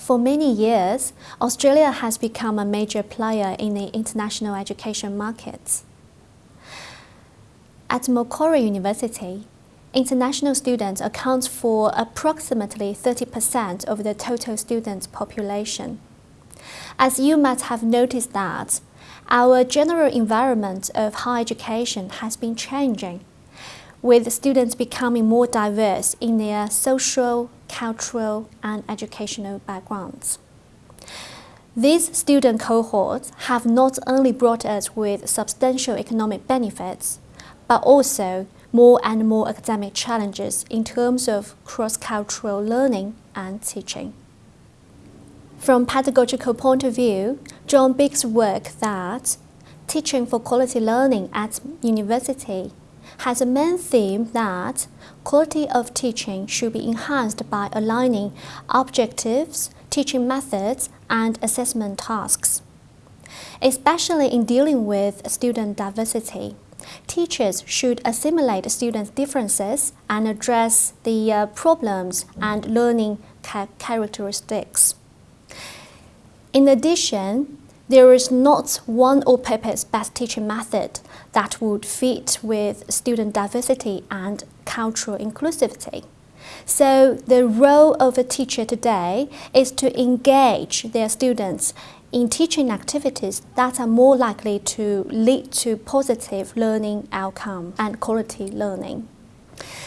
For many years, Australia has become a major player in the international education markets. At Macquarie University, international students account for approximately 30% of the total student population. As you might have noticed that, our general environment of higher education has been changing, with students becoming more diverse in their social, cultural, and educational backgrounds. These student cohorts have not only brought us with substantial economic benefits, but also more and more academic challenges in terms of cross-cultural learning and teaching. From pedagogical point of view, John Biggs' work that teaching for quality learning at university has a main theme that quality of teaching should be enhanced by aligning objectives, teaching methods, and assessment tasks. Especially in dealing with student diversity, teachers should assimilate students' differences and address the uh, problems and learning ca characteristics. In addition, there is not one all-purpose best teaching method that would fit with student diversity and cultural inclusivity. So the role of a teacher today is to engage their students in teaching activities that are more likely to lead to positive learning outcome and quality learning.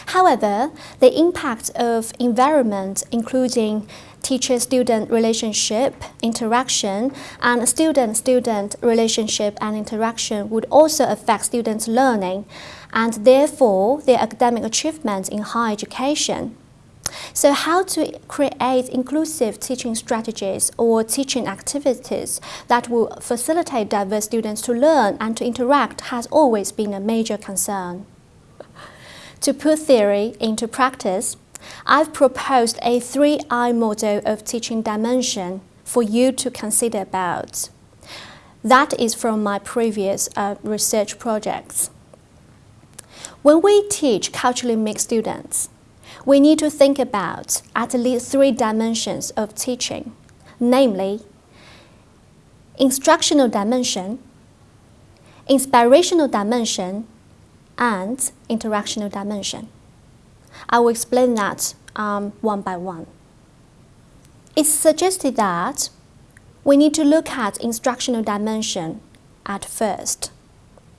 However, the impact of environment, including teacher-student relationship, interaction, and student-student relationship and interaction would also affect students' learning and therefore their academic achievements in higher education. So how to create inclusive teaching strategies or teaching activities that will facilitate diverse students to learn and to interact has always been a major concern. To put theory into practice, I've proposed a 3I model of teaching dimension for you to consider about. That is from my previous uh, research projects. When we teach culturally mixed students, we need to think about at least three dimensions of teaching, namely instructional dimension, inspirational dimension, and interactional dimension. I will explain that um, one by one. It's suggested that we need to look at instructional dimension at first.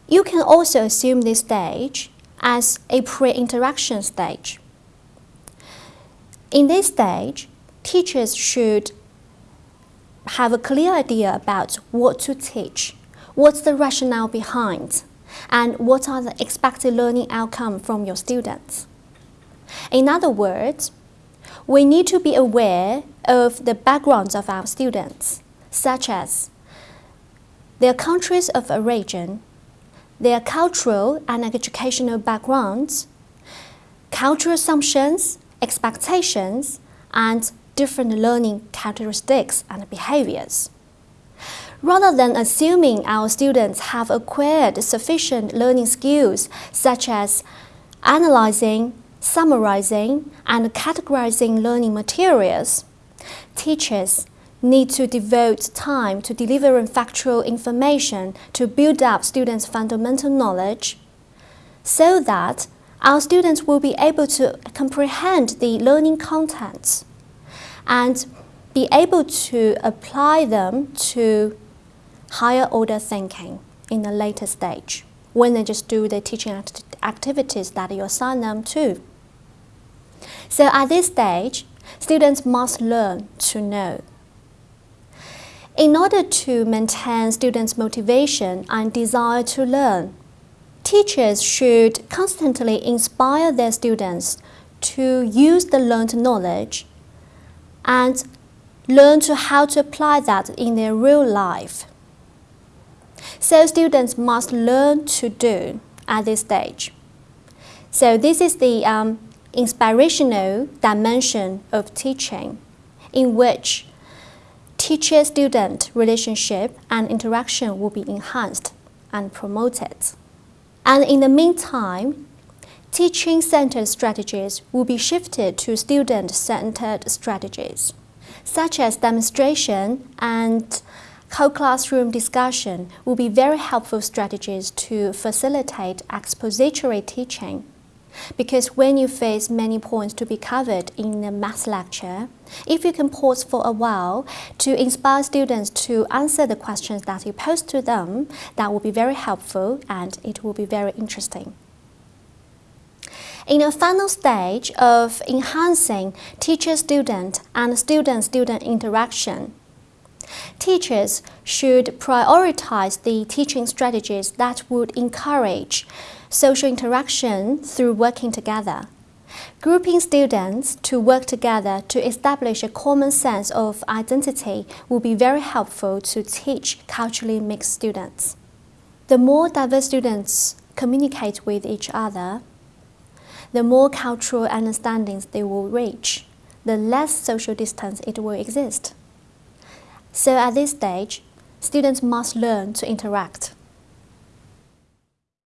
You can also assume this stage as a pre-interaction stage. In this stage, teachers should have a clear idea about what to teach, what's the rationale behind, and what are the expected learning outcome from your students. In other words, we need to be aware of the backgrounds of our students, such as their countries of origin, their cultural and educational backgrounds, cultural assumptions, expectations, and different learning characteristics and behaviors. Rather than assuming our students have acquired sufficient learning skills such as analyzing, summarizing, and categorizing learning materials, teachers need to devote time to delivering factual information to build up students' fundamental knowledge so that our students will be able to comprehend the learning contents and be able to apply them to higher order thinking in a later stage when they just do the teaching act activities that you assign them to. So at this stage, students must learn to know. In order to maintain students' motivation and desire to learn, teachers should constantly inspire their students to use the learned knowledge and learn to how to apply that in their real life. So students must learn to do at this stage. So this is the um, inspirational dimension of teaching in which teacher-student relationship and interaction will be enhanced and promoted. And in the meantime, teaching-centered strategies will be shifted to student-centered strategies. such as demonstration and co-classroom discussion will be very helpful strategies to facilitate expository teaching. Because when you face many points to be covered in a math lecture, if you can pause for a while to inspire students to answer the questions that you pose to them, that will be very helpful and it will be very interesting. In the final stage of enhancing teacher-student and student-student interaction, teachers should prioritize the teaching strategies that would encourage social interaction through working together. Grouping students to work together to establish a common sense of identity will be very helpful to teach culturally mixed students. The more diverse students communicate with each other, the more cultural understandings they will reach, the less social distance it will exist. So at this stage, students must learn to interact.